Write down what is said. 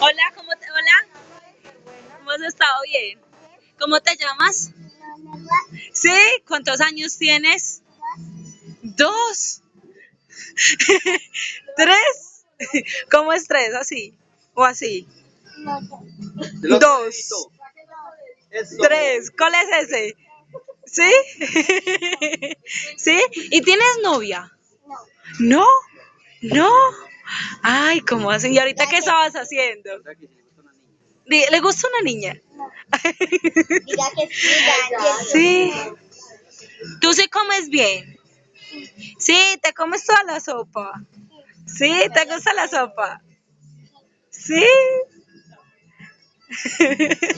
Hola, ¿cómo te, hola? ¿Cómo has estado bien? ¿Cómo te llamas? ¿Sí? ¿Cuántos años tienes? Dos. ¿Tres? ¿Cómo es tres? ¿Así? ¿O así? Dos. Tres. ¿Cuál es ese? ¿Sí? ¿Sí? ¿Y tienes novia? ¿No? ¿No? Ay, ¿cómo así? ¿Y ahorita qué estabas haciendo? ¿Le gusta una niña? Diga que sí, Sí. ¿Tú sí comes bien? Sí, ¿te comes toda la sopa? Sí, ¿te gusta la sopa? Sí.